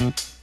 Mm-hmm.